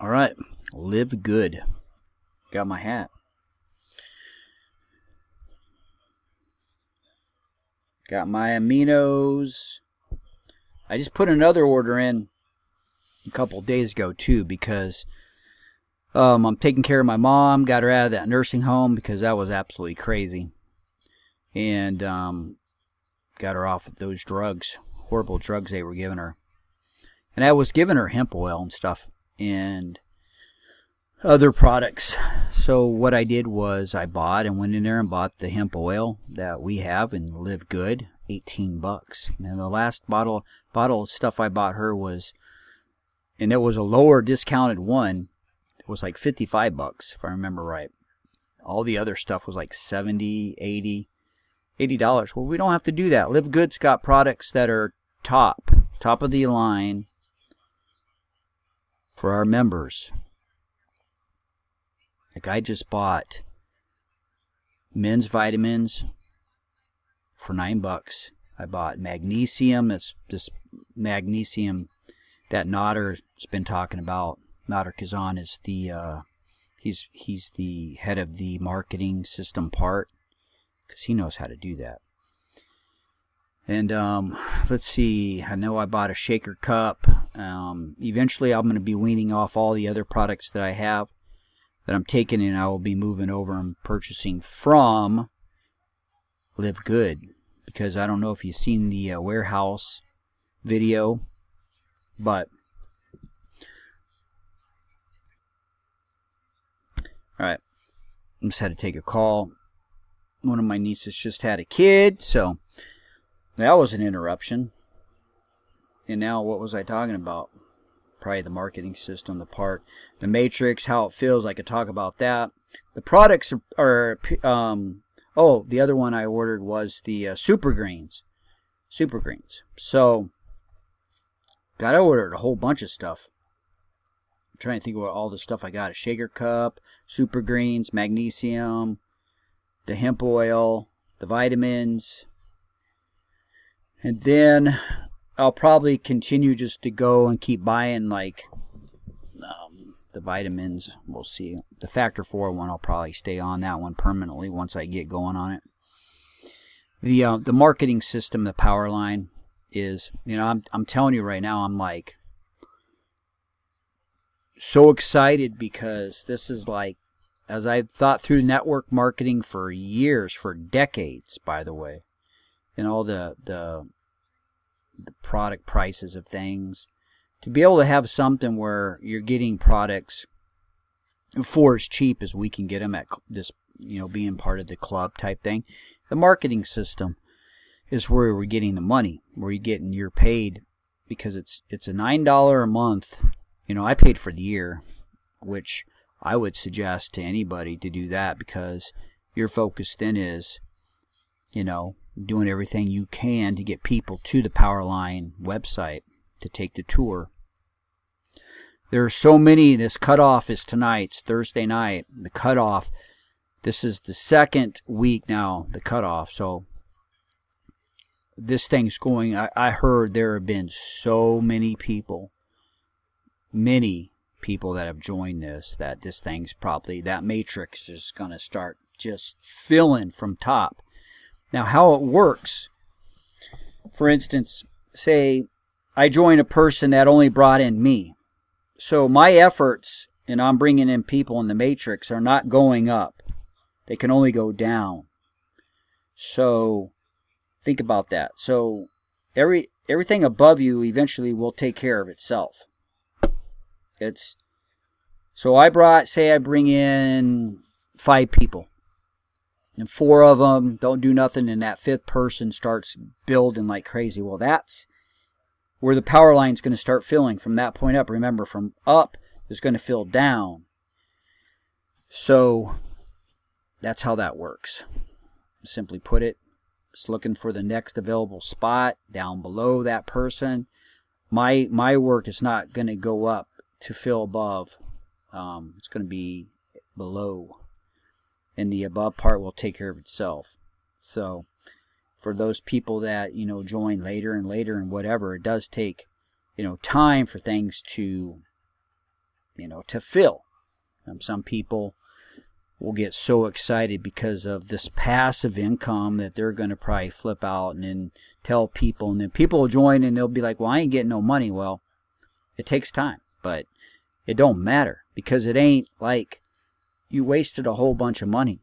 All right, live good. Got my hat. Got my aminos. I just put another order in a couple days ago too because um, I'm taking care of my mom. Got her out of that nursing home because that was absolutely crazy, and um, got her off of those drugs, horrible drugs they were giving her. And I was giving her hemp oil and stuff, and other products. So what I did was I bought and went in there and bought the hemp oil that we have and Live Good, 18 bucks. And the last bottle bottle of stuff I bought her was and it was a lower discounted one. It was like 55 bucks if I remember right. All the other stuff was like 70, 80, 80 dollars. Well, we don't have to do that. Live Good's got products that are top, top of the line for our members. Like I just bought men's vitamins for nine bucks. I bought magnesium. That's this magnesium that Nader's been talking about. Nader Kazan is the uh, he's he's the head of the marketing system part because he knows how to do that. And um, let's see. I know I bought a shaker cup. Um, eventually, I'm going to be weaning off all the other products that I have that I'm taking and I will be moving over and purchasing from Live Good because I don't know if you've seen the uh, warehouse video, but all right, I just had to take a call. One of my nieces just had a kid, so that was an interruption. And now, what was I talking about? probably the marketing system, the part, the matrix, how it feels. I could talk about that. The products are, are um, oh, the other one I ordered was the uh, super greens, super greens. So, got ordered a whole bunch of stuff. I'm trying to think about all the stuff I got: a shaker cup, super greens, magnesium, the hemp oil, the vitamins, and then I'll probably continue just to go and keep buying like um, the vitamins. We'll see. The factor four one, I'll probably stay on that one permanently once I get going on it. The uh, the marketing system, the power line is, you know, I'm I'm telling you right now, I'm like so excited because this is like as I've thought through network marketing for years, for decades, by the way, and all the the the product prices of things. To be able to have something where you're getting products for as cheap as we can get them at this, you know, being part of the club type thing. The marketing system is where we're getting the money, where you're getting you're paid because it's it's a nine dollar a month. You know, I paid for the year, which I would suggest to anybody to do that because your focus then is, you know, doing everything you can to get people to the Powerline website to take the tour. There are so many. This cutoff is tonight. It's Thursday night. The cutoff. This is the second week now. The cutoff. So this thing's going. I, I heard there have been so many people, many people that have joined this. That this thing's probably that matrix is going to start just filling from top now, how it works, for instance, say I join a person that only brought in me. So my efforts, and I'm bringing in people in the matrix, are not going up. They can only go down. So think about that. So every everything above you eventually will take care of itself. It's so I brought say I bring in 5 people and four of them don't do nothing, and that fifth person starts building like crazy. Well, that's where the power line is going to start filling from that point up. Remember, from up is going to fill down. So that's how that works. Simply put it, it's looking for the next available spot down below that person. My my work is not going to go up to fill above. Um, it's going to be below and the above part will take care of itself. So for those people that, you know, join later and later and whatever, it does take, you know, time for things to you know, to fill. Um, some people will get so excited because of this passive income that they're going to probably flip out and then tell people, and then people will join and they'll be like, "Well, I ain't getting no money." Well, it takes time, but it don't matter because it ain't like you wasted a whole bunch of money.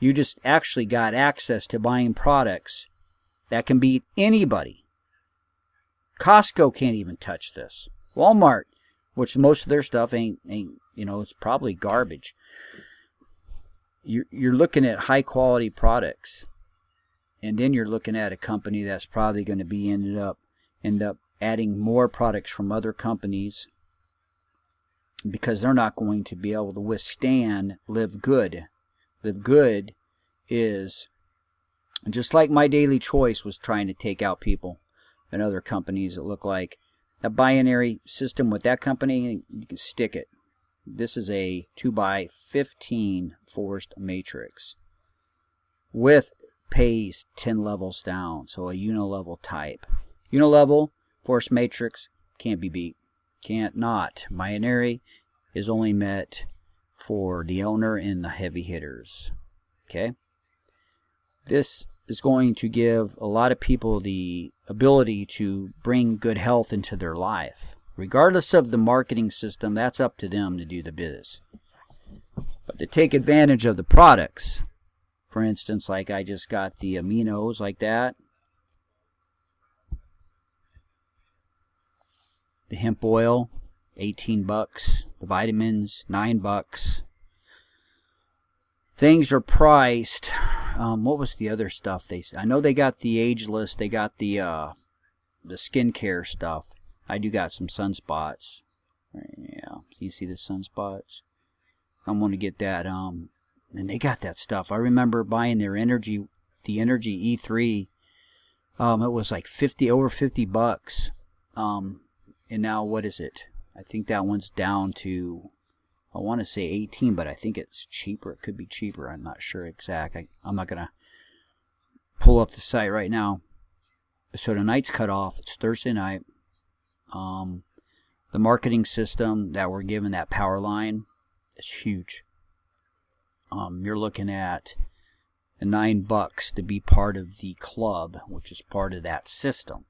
You just actually got access to buying products that can beat anybody. Costco can't even touch this. Walmart, which most of their stuff ain't ain't you know it's probably garbage. You're you're looking at high quality products, and then you're looking at a company that's probably going to be ended up end up adding more products from other companies because they're not going to be able to withstand live good. Live good is just like my daily choice was trying to take out people and other companies that look like a binary system with that company, you can stick it. This is a 2 by 15 forced matrix with pays 10 levels down, so a unilevel type. Unilevel forced matrix can't be beat. Can't not. Binary is only met for the owner and the heavy hitters. Okay? This is going to give a lot of people the ability to bring good health into their life. Regardless of the marketing system, that's up to them to do the biz. But to take advantage of the products, for instance, like I just got the aminos like that, the hemp oil, 18 bucks, the vitamins, 9 bucks. Things are priced um, what was the other stuff they? I know they got the ageless. They got the uh, the skincare stuff. I do got some sunspots. Yeah, you see the sunspots. I'm gonna get that. Um, and they got that stuff. I remember buying their energy, the Energy E3. Um, it was like 50 over 50 bucks. Um, and now what is it? I think that one's down to I want to say 18, but I think it's cheaper. It could be cheaper. I'm not sure exact. I, am not going to pull up the site right now. So tonight's cut off. It's Thursday night. Um, the marketing system that we're given, that power line, is huge. Um, you're looking at nine bucks to be part of the club, which is part of that system.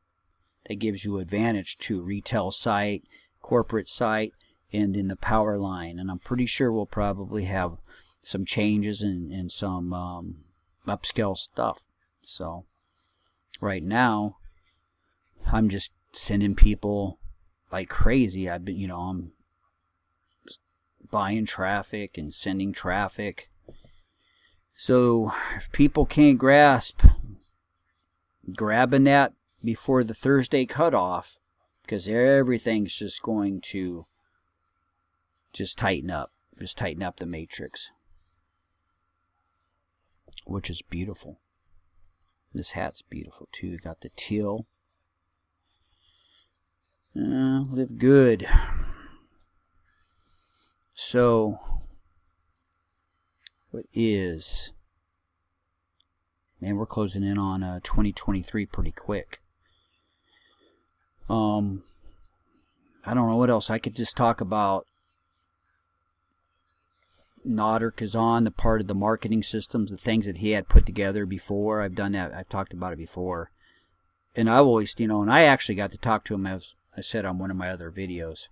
That gives you advantage to retail site, corporate site, and then the power line. And I'm pretty sure we'll probably have some changes and, and some um, upscale stuff. So right now, I'm just sending people like crazy. I've been, you know, I'm buying traffic and sending traffic. So if people can't grasp grabbing that before the Thursday cutoff, because everything's just going to just tighten up. Just tighten up the matrix. Which is beautiful. This hat's beautiful too. You Got the teal. Uh, live good. So, what is. Man, we're closing in on uh, 2023 pretty quick. Um, I don't know what else. I could just talk about Nader Kazan, the part of the marketing systems, the things that he had put together before. I've done that. I've talked about it before. And I've always, you know, and I actually got to talk to him as I said on one of my other videos.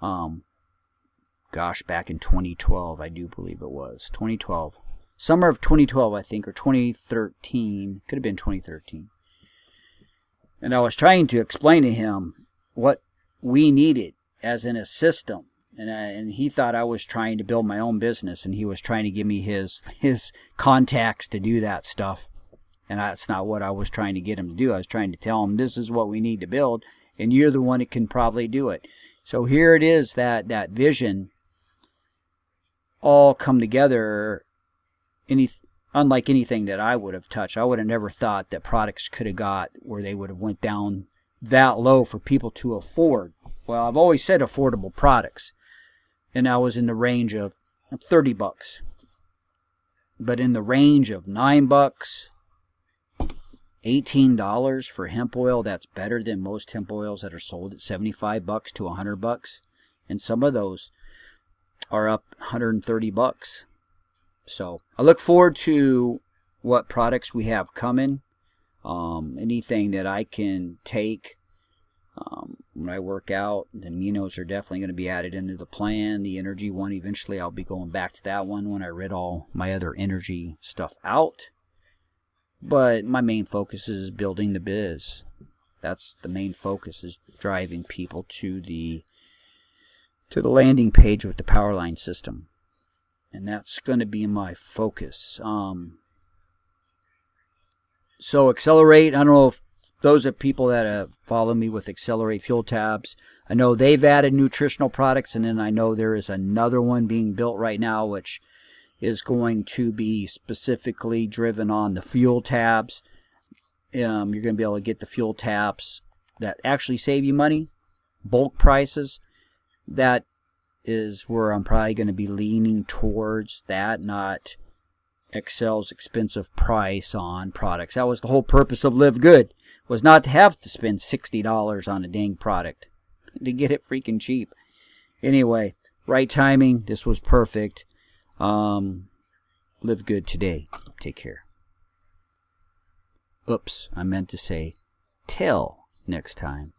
Um, gosh, back in 2012, I do believe it was 2012, summer of 2012, I think, or 2013. Could have been 2013. And I was trying to explain to him what we needed as in a system and I, and he thought I was trying to build my own business, and he was trying to give me his his contacts to do that stuff, and that's not what I was trying to get him to do. I was trying to tell him this is what we need to build, and you're the one that can probably do it. So here it is that that vision all come together. Any unlike anything that I would have touched, I would have never thought that products could have got where they would have went down that low for people to afford. Well, I've always said affordable products and I was in the range of 30 bucks. But in the range of 9 bucks, $18 for hemp oil, that's better than most hemp oils that are sold at 75 bucks to 100 bucks. and some of those are up 130 bucks. So I look forward to what products we have coming. Um, anything that I can take um, when I work out, the aminos are definitely going to be added into the plan. The energy one, eventually I'll be going back to that one when I rid all my other energy stuff out. But my main focus is building the biz. That's the main focus is driving people to the to the landing page with the Powerline system. And that's going to be my focus. Um, so accelerate, I don't know if those are people that have followed me with Accelerate Fuel Tabs. I know they've added nutritional products, and then I know there is another one being built right now, which is going to be specifically driven on the fuel tabs. Um, you're going to be able to get the fuel tabs that actually save you money, bulk prices. That is where I'm probably going to be leaning towards that, not Excel's expensive price on products. That was the whole purpose of Live Good, was not to have to spend $60 on a dang product to get it freaking cheap. Anyway, right timing. This was perfect. Um, live good today. Take care. Oops, I meant to say till next time.